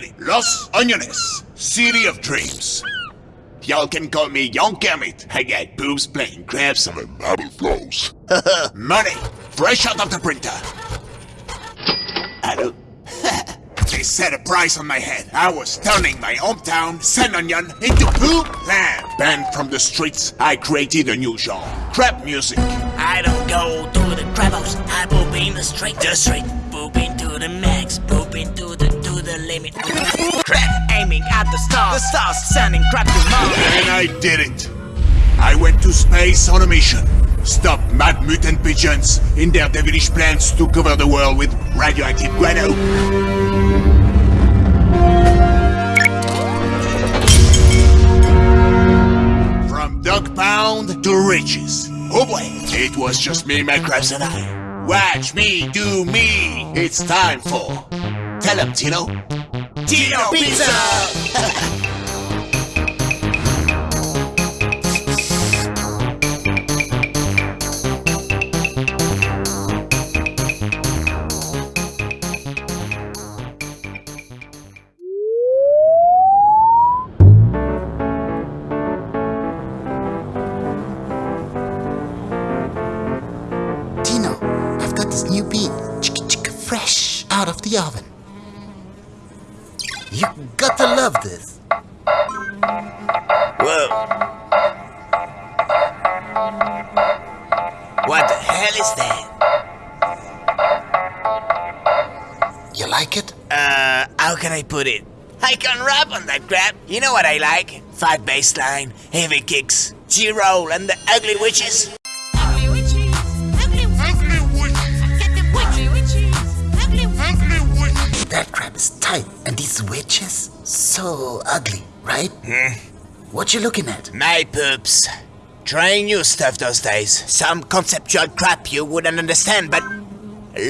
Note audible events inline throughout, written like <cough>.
know I made it. Los Angeles, city of dreams. Y'all can call me Young Kermit. I got boobs playing crabs and marble flows. <laughs> Money, fresh out of the printer. Hello? <laughs> they set a price on my head. I was turning my hometown, San Onion, into poop land. Banned from the streets, I created a new genre. Crap music. I don't go to the crap house. I poop in the street, the street. Poop into the max, poop into the to the limit. crap aiming at the stars, the stars sending crap to Mars. And I did it. I went to space on a mission. Stop mad mutant pigeons in their devilish plans to cover the world with radioactive guano. From duck pound to riches. Oh boy, it was just me, my crabs, and I. Watch me do me. It's time for. Tell 'em, Tino. Tino Pizza! <laughs> You got to love this. Whoa. What the hell is that? You like it? Uh, how can I put it? I can rap on that crap. You know what I like? Five bass line, heavy kicks, G-roll, and the ugly witches. These witches so ugly, right? Hmm. What you looking at? My poops. Trying new stuff those days. Some conceptual crap you wouldn't understand, but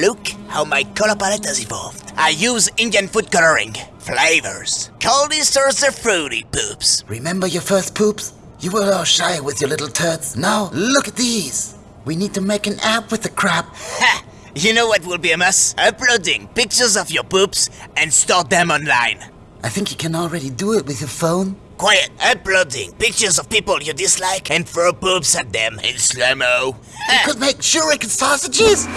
look how my color palette has evolved. I use Indian food coloring, flavors. Cold Easter's the fruity poops. Remember your first poops? You were all shy with your little turds. Now look at these. We need to make an app with the crap. Ha! You know what will be a mess? Uploading pictures of your poops and store them online. I think you can already do it with your phone. Quiet, uploading pictures of people you dislike and throw poops at them in slow-mo. You eh. could make shuriken sausages.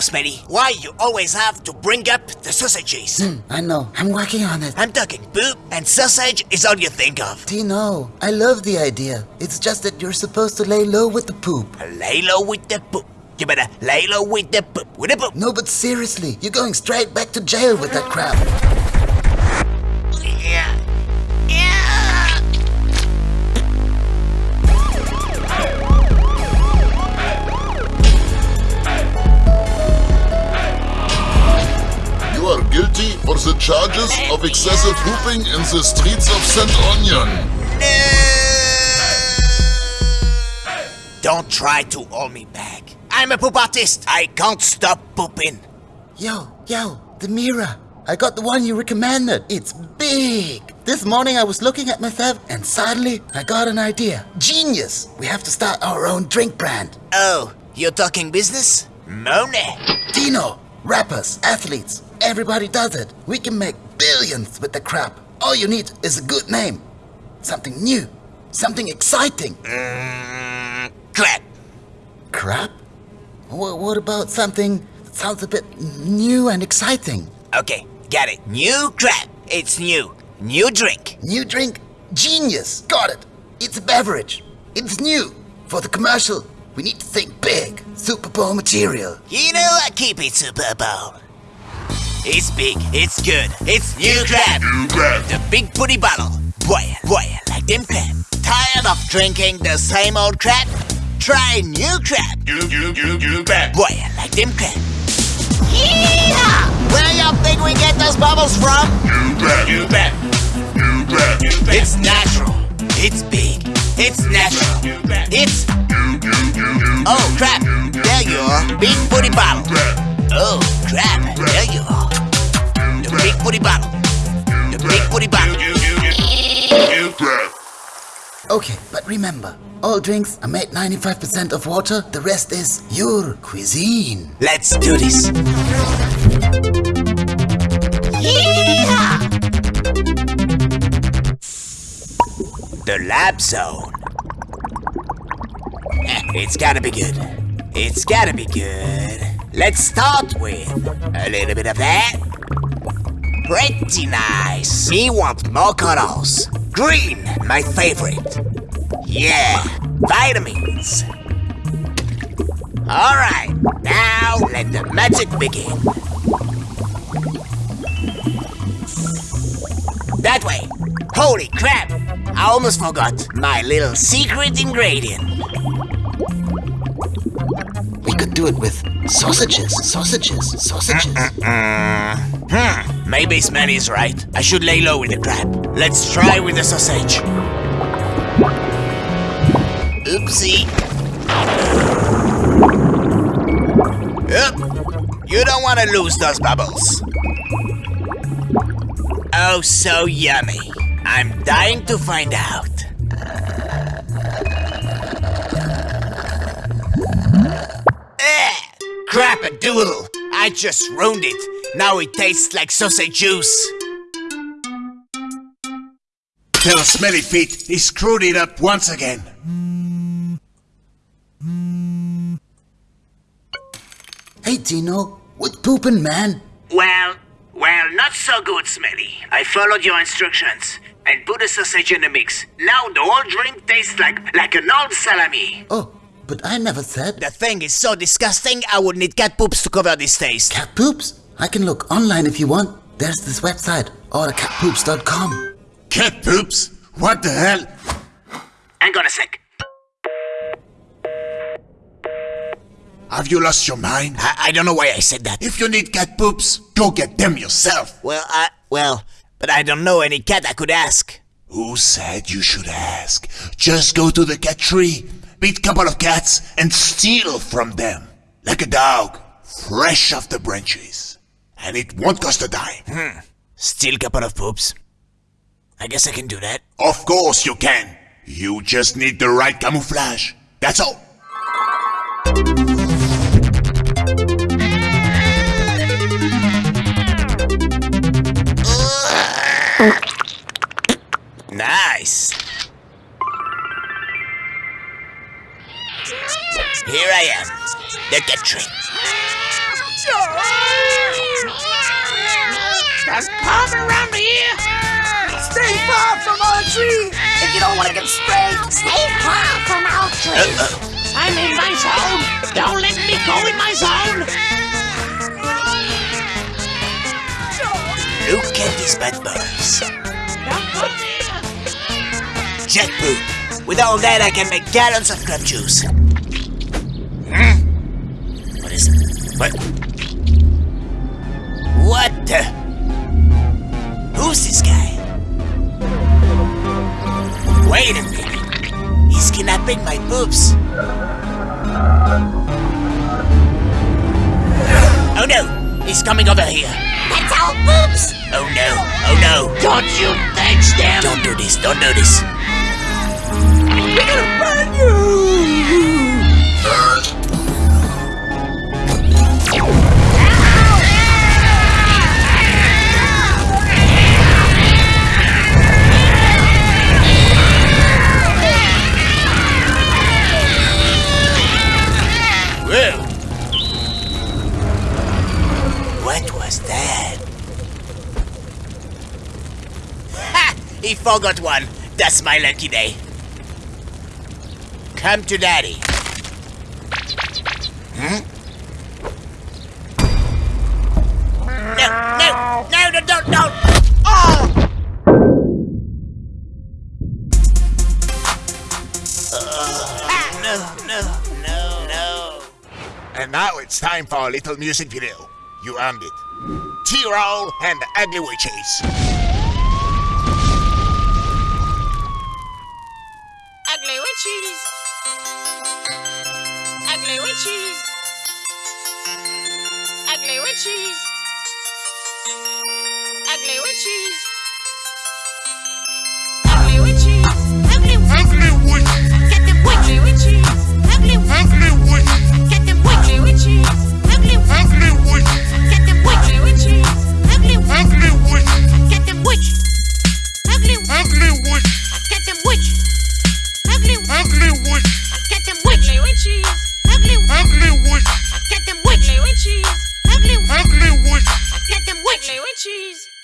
Smitty, why you always have to bring up the sausages? Hmm, I know. I'm working on it. I'm talking poop and sausage is all you think of. Tino, I love the idea. It's just that you're supposed to lay low with the poop. Lay low with the poop. You better lay low with the poop. With the poop. No, but seriously, you're going straight back to jail with that crap. Yeah. Charges of excessive whooping in the streets of St. Onion. No. Don't try to hold me back. I'm a poop artist. I can't stop pooping. Yo, yo, the mirror. I got the one you recommended. It's big. This morning I was looking at myself and suddenly I got an idea. Genius! We have to start our own drink brand. Oh, you're talking business? Money. Tino, rappers, athletes, everybody does it. We can make billions with the crap. All you need is a good name. Something new. Something exciting. Mm, crap. Crap? Wha what about something that sounds a bit new and exciting? Okay, got it. New crap. It's new. New drink. New drink? Genius! Got it! It's a beverage. It's new. For the commercial, we need to think big. Super Bowl material. You know I keep it Super Bowl. It's big, it's good, it's new crab. New crab. The big booty bottle. Boy, boy, like them crab. Tired of drinking the same old crap? Try new crab. You, you, you, you bet. Boy, like them crab. Yeah! Where you think we get those bubbles from? You bet. You bet. You bet. It's natural. It's big. It's natural. It's oh crap. There you are. Big booty bottle. Booty bottle. The big booty bottle. Okay, but remember, all drinks are made 95% of water, the rest is your cuisine. Let's do this. Yeah! The lab zone. <laughs> It's gotta be good. It's gotta be good. Let's start with a little bit of that. Pretty nice. Me want more colors. Green, my favorite. Yeah, vitamins. Alright, now let the magic begin. That way. Holy crap! I almost forgot my little secret ingredient. We could do it with sausages, sausages, sausages. Uh, uh, uh, hmm, maybe Smelly's right. I should lay low with the crab. Let's try with the sausage. Oopsie. Yep. You don't want to lose those bubbles. Oh, so yummy. I'm dying to find out. Eh, crap a doodle. I just ruined it. Now it tastes like sausage juice. Tell Smelly Feet he screwed it up once again. Hey, Tino, what poopin', man? Well, well, not so good, Smelly. I followed your instructions and put a sausage in the mix. Now the whole drink tastes like like an old salami. Oh, but I never said The thing is so disgusting, I would need cat poops to cover this taste. cat poops. I can look online if you want. There's this website, ordercatpoops.com. Cat poops? What the hell? Hang on a sec. Have you lost your mind? I, I don't know why I said that. If you need cat poops, go get them yourself. Well, I well, but I don't know any cat I could ask. Who said you should ask? Just go to the cat tree, beat a couple of cats, and steal from them. Like a dog, fresh off the branches. And it won't cost a dime. Hmm. Still couple of poops. I guess I can do that. Of course you can. You just need the right camouflage. That's all. Nice. Here I am, the cat tree. Just come around here. Stay far from our tree. If you don't want to get sprayed, stay far from our tree. I'm in my zone. Don't let me go in my zone. Look at these bad boys. Poop. With all that, I can make gallons of crab juice. Hmm? What is it? What this guy? Wait a minute. He's kidnapping my boobs. Oh no! He's coming over here. That's our boobs. Oh no! Oh no! Don't you touch them. Don't do this! Don't do this! We're gonna burn forgot one. That's my lucky day. Come to daddy. Hmm? No, no, no, no, don't, don't! Oh! Ah, no, no, no, no. And now it's time for a little music video. You earned it. T-Roll and the Ugly Witches. Witches. Ugly witches. cheese.